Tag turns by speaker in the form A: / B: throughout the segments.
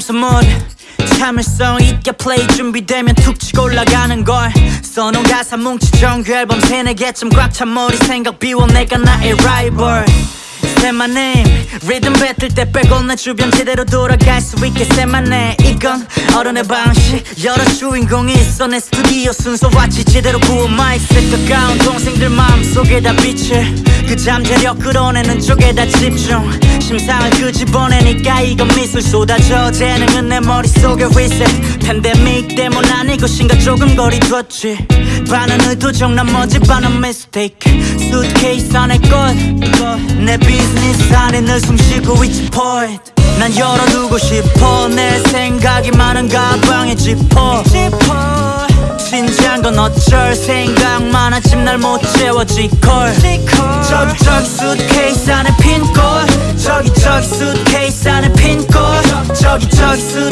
A: 선물. 참을성 있게 플레이 준비되면 툭 치고 올라가는 걸. 써놓은 가사 뭉치 정규 앨범 세네 개쯤 꽉 찬 머리 생각 비워 내가 나의 라이벌 Say my name 리듬 뱉을 때 빼고 내 주변 제대로 돌아갈 수 있게 Say my name 이건 어른의 방식. 여러 주인공이 있어 내 스튜디오 순서 왔지 제대로 부어 마이크 가까운 동생들 마음속에 다 빛을 그 잠재력 끌어내는 쪽에 다 집중. 심상을 끄집어내니까 이건 미술 쏟아져. 재능은 내 머릿속에 reset 팬데믹 때문 아닐 것인가 조금 거리뒀지. 반은 의도적 나머지 반은 mistake. 수트케이스 안에 꽃내 비즈니스 안에 늘 숨쉬고 있지 point. 난 열어두고 싶어. 내 생각이 많은 가방에 지퍼 진지한 건 어쩔 생각만 하지만 날못 채워지 걸 저기 저기 수트케이스 안에 핀꽃 저기 저기 수트케이스 안에 핀꽃 저기 저기 수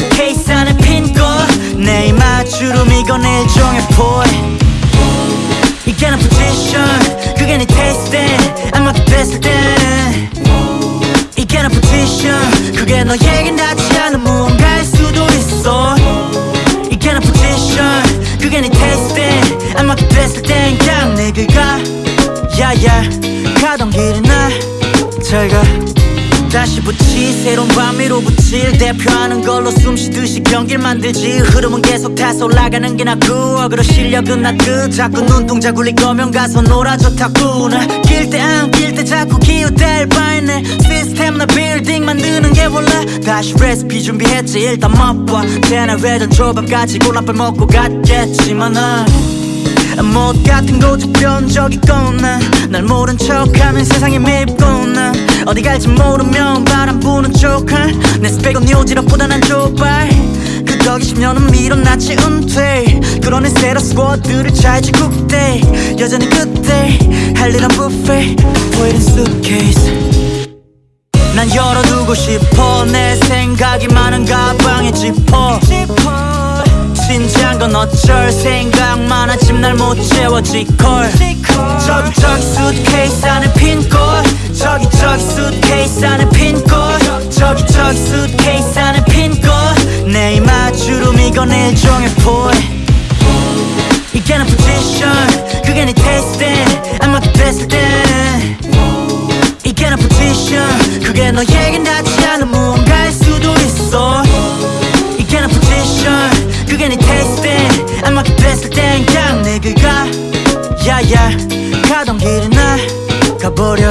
A: 일종의 포이 이게 내 포지션 그게 네안 맞게 됐을 때는. 이게 내 포지션 그게 너에겐 닿지 않은 무언가일 수도 있어. 이게 내 포지션 그게 네안 맞게 됐을 땐 그냥 내게 가. 야야. 가던 길에 나잘가 다시 붙이 새로운 밤 위로 붙일 대표하는 걸로 숨쉬듯이 경기를 만들지. 흐름은 계속 타서 올라가는 게 낫고 어그로 실력은 나그 자꾸 눈동자 굴릴 거면 가서 놀아줘 탁구나 낄때 안낄 때 자꾸 기웃댈 바에네 시스템 나 빌딩 만드는 게 원래. 다시 레시피 준비했지 일단 맛봐. 제너레이션 조밥까지 골라빨 먹고 갔겠지만 못 같은 고집 변적이거나 날 모른 척하면 세상에 밉거나 어디 갈지 모르면 바람 부는 쪽할 내 스펙은 요지럽보다 난 좁아 그 덕에 10년은 밀어놨지 은퇴. 그러네 새로 스쿼드를 잘지 국대. 여전히 그때 할 일은 뷔페. 보이는 수트케이스 난 열어두고 싶어. 내 생각이 많은 가방에 지퍼 건 어쩔 생각만 하지만 날못 채워지 걸. 저기 저기 수트케이스 안에 핀꽃 저기 저기 수트케이스 안에 핀꽃 저기 저기 수트케이스 안에 핀꽃 내 이 마주름 이건 일종의 포이 이게 내 포지션 그게 네 테스트 안 맞게 됐을 때 야야 가던 길에 나 가버려